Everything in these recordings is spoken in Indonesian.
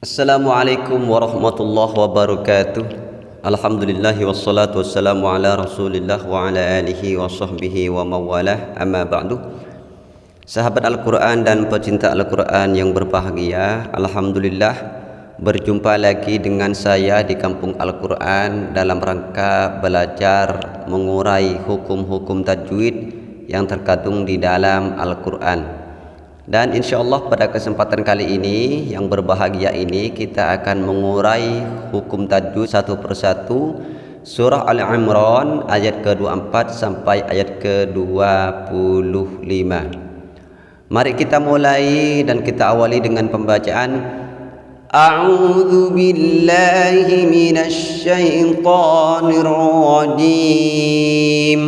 Assalamualaikum warahmatullahi wabarakatuh. Alhamdulillahi wassalatu wassalamu ala rasulillah wa ala alihi wa sahbihi wa mawalah. Amma ba'du. Sahabat Al-Quran dan pecinta Al-Quran yang berbahagia Alhamdulillah Berjumpa lagi dengan saya di kampung Al-Quran Dalam rangka belajar mengurai hukum-hukum tajwid Yang terkandung di dalam Al-Quran dan insya Allah pada kesempatan kali ini yang berbahagia ini kita akan mengurai hukum tajwid satu persatu surah Al-Imran ayat ke-24 sampai ayat ke-25. Mari kita mulai dan kita awali dengan pembacaan A'udzu billahi minasy syaithanir rajim.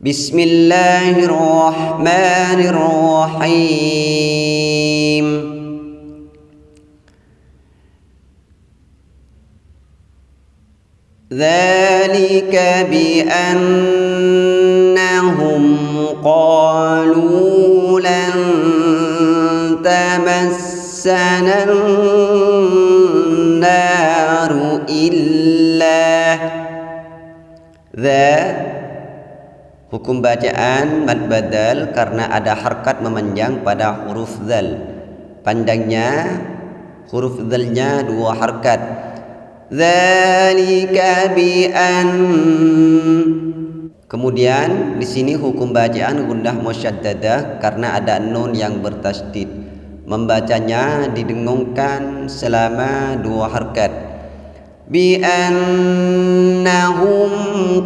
بسم الله الرحمن الرحيم ذلك بأنهم قالوا لن تمسنا النار إلا ذا Hukum bacaan mad badal karena ada harkat memanjang pada huruf zal. Panjangnya huruf zalnya dua harkat. An Kemudian di sini hukum bacaan gundah musyaddadah karena ada nun yang bertasdid. Membacanya didengungkan selama dua harkat. Bi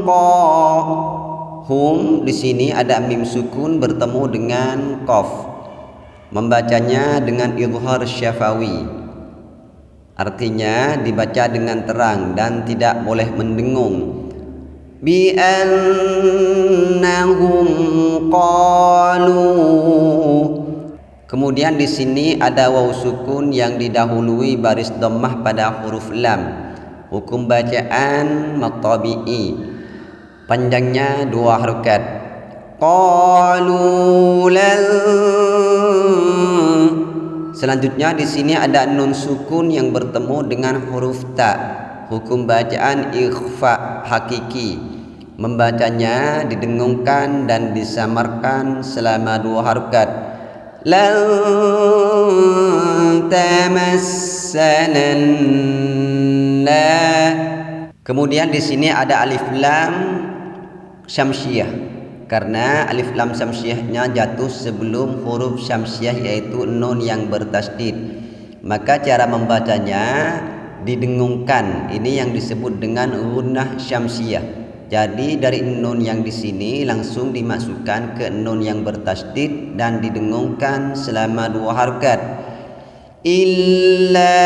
qa Hum di sini ada mim sukun bertemu dengan qaf. Membacanya dengan izhar syafawi. Artinya dibaca dengan terang dan tidak boleh mendengung. Bi annahum qalu Kemudian di sini ada waw sukun yang didahului baris dhammah pada huruf lam. Hukum bacaan matabi'i panjangnya dua harokat. Qalu selanjutnya di sini ada nun sukun yang bertemu dengan huruf ta. Hukum bacaan ikhfa hakiki. Membacanya didengungkan dan disamarkan selama dua harokat. Lan Kemudian di sini ada alif lam syamsiah karena alif lam syamsiahnya jatuh sebelum huruf syamsiah yaitu nun yang bertasdid. Maka cara membacanya didengungkan. Ini yang disebut dengan gunnah syamsiah jadi dari nun yang di sini langsung dimasukkan ke nun yang bertasdid dan didengungkan selama dua harkat. Illa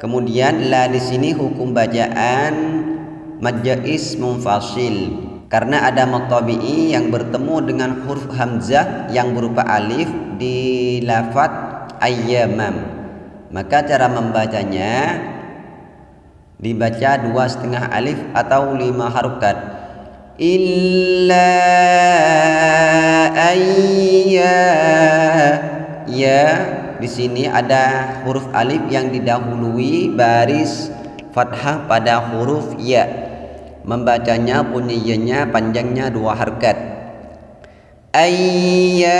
kemudian la di sini hukum bacaan majais munfasil. Karena ada matabi'i yang bertemu dengan huruf hamzah yang berupa alif di lafat ayyamam. Maka cara membacanya dibaca dua setengah alif atau lima harokat. Illa ayya ya. Di sini ada huruf alif yang didahului baris fathah pada huruf ya membacanya bunyinya panjangnya dua harkat. Ayyamam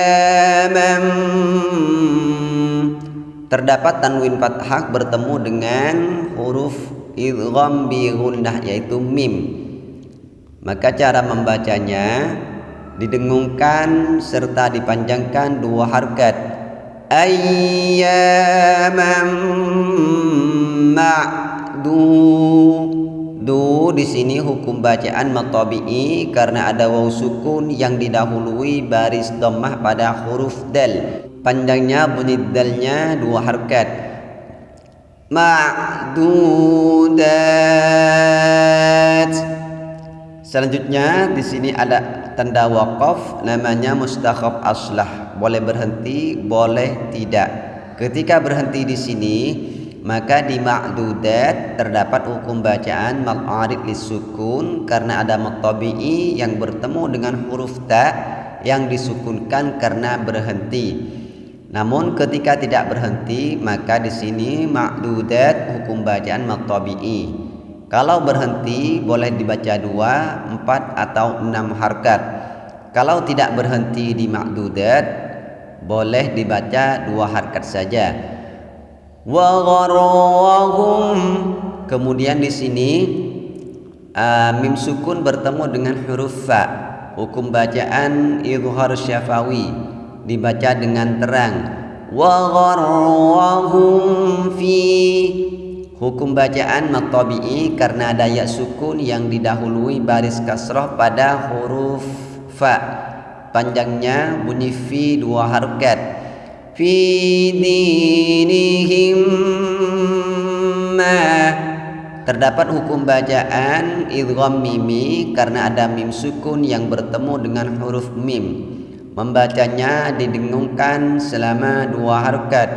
terdapat tanwin fathah bertemu dengan huruf idgham bi gunnah yaitu mim. Maka cara membacanya didengungkan serta dipanjangkan dua harkat. Ayyamam ma'du Du di sini hukum bacaan matabi'i karena ada waw sukun yang didahului baris dhammah pada huruf dal. Panjangnya bunyi dalnya dua harkat. Ma'dudat. Selanjutnya di sini ada tanda waqaf namanya mustakhaf aslah. Boleh berhenti, boleh tidak. Ketika berhenti di sini maka di ma'dudat terdapat hukum bacaan mal'arid lisukun karena ada matabi'i yang bertemu dengan huruf ta yang disukunkan karena berhenti namun ketika tidak berhenti maka di sini makdudat hukum bacaan matabi'i. Kalau berhenti boleh dibaca dua, empat atau enam harkat. Kalau tidak berhenti di makdudat boleh dibaca dua harkat saja. Wa Kemudian di sini uh, mim sukun bertemu dengan huruf fa. Hukum bacaan izhar syafawi. Dibaca dengan terang. Wa gharrahum fi. Hukum bacaan matabi'i karena ada ya sukun yang didahului baris kasrah pada huruf fa. Panjangnya bunyi fi dua harokat fi dinihim terdapat hukum bacaan idgham mimi karena ada mim sukun yang bertemu dengan huruf mim. Membacanya didengungkan selama dua harokat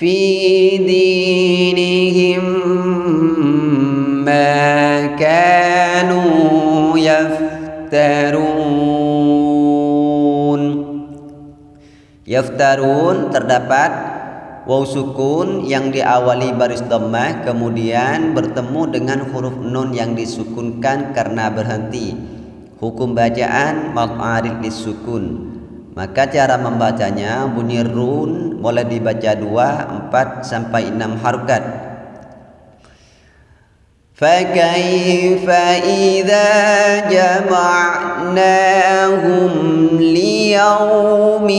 fi dinihim ma kanu yaftarun yaftarun terdapat waw sukun yang diawali baris dhammah kemudian bertemu dengan huruf nun yang disukunkan karena berhenti hukum bacaan mad arid disukun maka cara membacanya bunyi run boleh dibaca dua, empat sampai enam harokat. فكيف إذا جمعناهم ليوم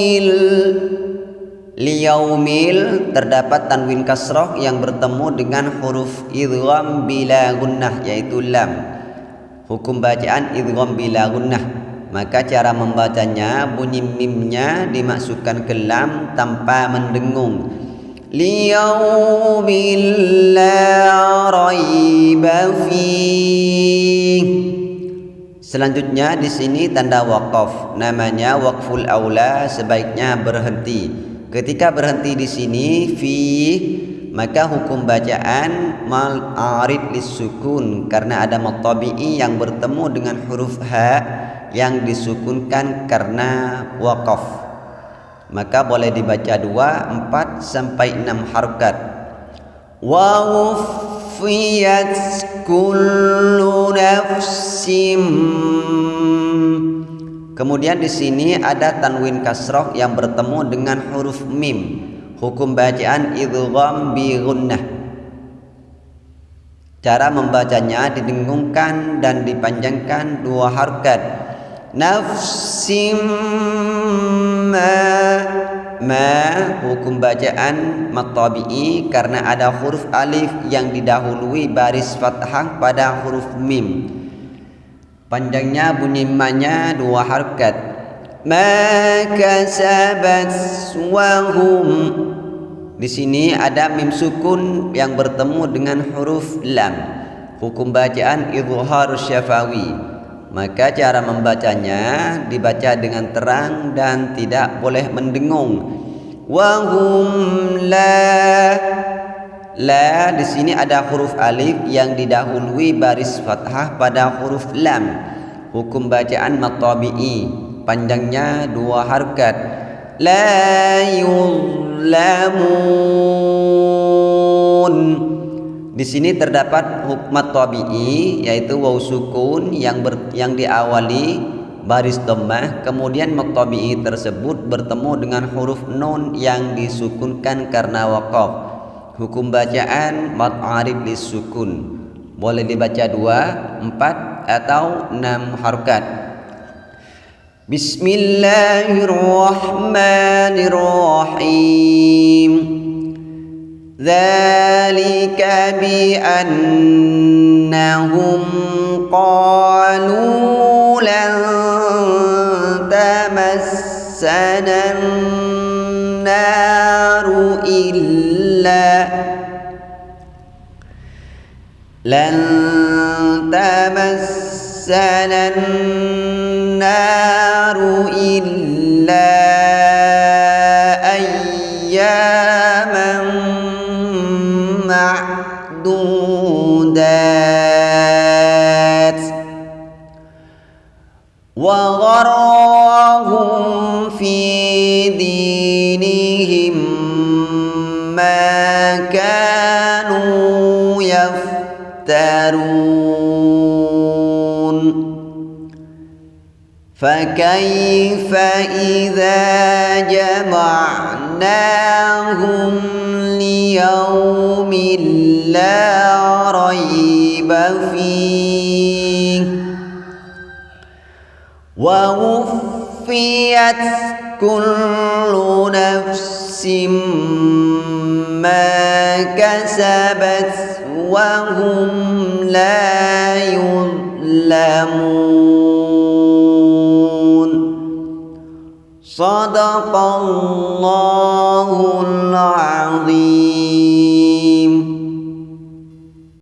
liyaumil terdapat tanwin kasroh yang bertemu dengan huruf idgham bila gunnah yaitu lam. Hukum bacaan idgham bila gunnah. Maka cara membacanya bunyi mimnya dimasukkan ke lam tanpa mendengung. Liyaumil la raiba Selanjutnya di sini tanda wakaf. Namanya wakful aula sebaiknya berhenti. Ketika berhenti di sini fi maka hukum bacaan mal arid lisukun karena ada matabi'i yang bertemu dengan huruf ha yang disukunkan karena wakaf maka boleh dibaca dua, empat sampai enam harokat wa kullu nafsim kemudian di sini ada tanwin kasroh yang bertemu dengan huruf mim. Hukum bacaan idgham bi gunnah cara membacanya didengungkan dan dipanjangkan dua harokat nafsim ma ma hukum bacaan matabi'i karena ada huruf alif yang didahului baris fathah pada huruf mim panjangnya bunyi manya dua harkat. Ma kasabat wahum di sini ada mim sukun yang bertemu dengan huruf lam. Hukum bacaan izhar syafawi. Maka cara membacanya dibaca dengan terang dan tidak boleh mendengung wahum la la di sini ada huruf alif yang didahului baris fathah pada huruf lam. Hukum bacaan matabi'i. Panjangnya dua harkat. La yuzlamun. Di sini terdapat hukmat tabi'i yaitu waw sukun yang ber, yang diawali baris dhammah. Kemudian tabi'i tersebut bertemu dengan huruf nun yang disukunkan karena waqaf. Hukum bacaan mad arif lisukun boleh dibaca dua, empat atau enam harokat. Bismillahirrahmanirrahim. Zalika bi annahum qalu lan tamassana إلا لن تمسنا النار إلا فكيف إذا جمعناهم ليوم لا ريب فيه ووفيت كل نفس ما كسبت وهم لا يظلمون صدق الله العظيم.